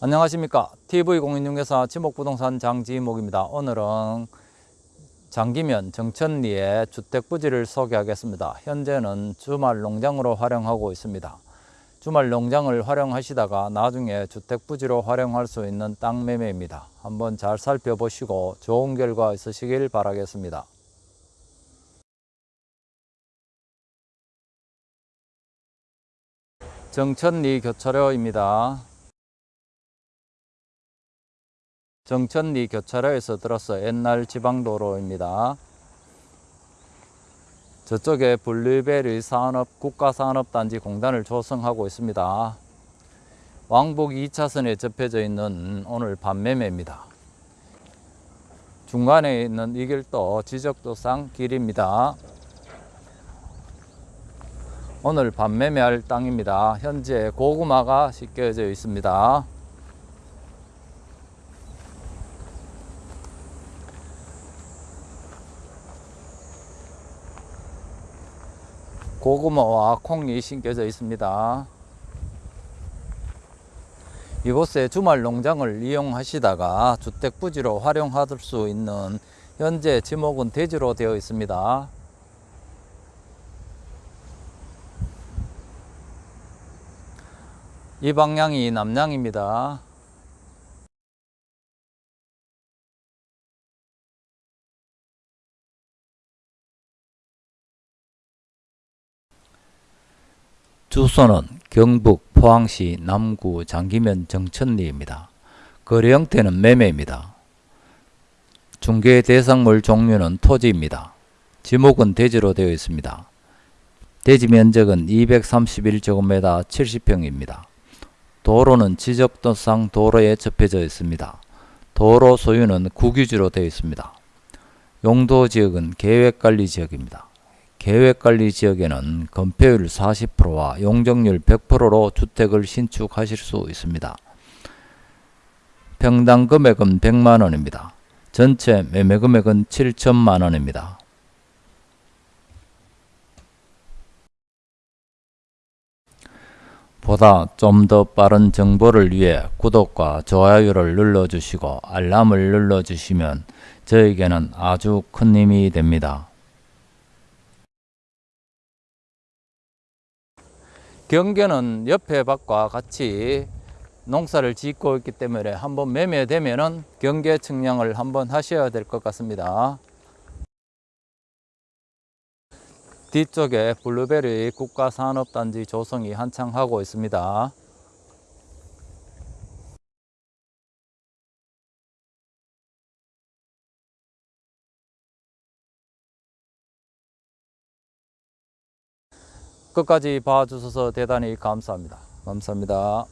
안녕하십니까. TV공인중개사 지목부동산 장지목입니다. 오늘은 장기면 정천리의 주택부지를 소개하겠습니다. 현재는 주말 농장으로 활용하고 있습니다. 주말 농장을 활용하시다가 나중에 주택부지로 활용할 수 있는 땅 매매입니다. 한번 잘 살펴보시고 좋은 결과 있으시길 바라겠습니다. 정천리 교차로입니다 정천리 교차로에서 들어서 옛날 지방도로입니다. 저쪽에 블루베리 산업 국가산업단지 공단을 조성하고 있습니다. 왕복 2차선에 접혀져 있는 오늘 밤매매입니다. 중간에 있는 이 길도 지적도상 길입니다. 오늘 밤매매할 땅입니다. 현재 고구마가 씻겨져 있습니다. 고구마와 콩이 심겨져 있습니다. 이곳에 주말 농장을 이용하시다가 주택부지로 활용할 수 있는 현재 지목은 대지로 되어 있습니다. 이 방향이 남양입니다. 주소는 경북 포항시 남구 장기면 정천리입니다. 거래 형태는 매매입니다. 중개 대상물 종류는 토지입니다. 지목은 대지로 되어 있습니다. 대지 면적은 231제곱미터 70평입니다. 도로는 지적도상 도로에 접해져 있습니다. 도로 소유는 국유지로 되어 있습니다. 용도지역은 계획관리지역입니다. 계획관리 지역에는 건폐율 40%와 용적률 100%로 주택을 신축하실 수 있습니다. 평당 금액은 100만원입니다. 전체 매매 금액은 7천만원입니다. 보다 좀 더 빠른 정보를 위해 구독과 좋아요를 눌러주시고 알람을 눌러주시면 저에게는 아주 큰 힘이 됩니다. 경계는 옆에 밭과 같이 농사를 짓고 있기 때문에 한번 매매되면은 경계 측량을 한번 하셔야 될 것 같습니다. 뒤쪽에 블루베리 국가산업단지 조성이 한창 하고 있습니다. 끝까지 봐주셔서 대단히 감사합니다. 감사합니다.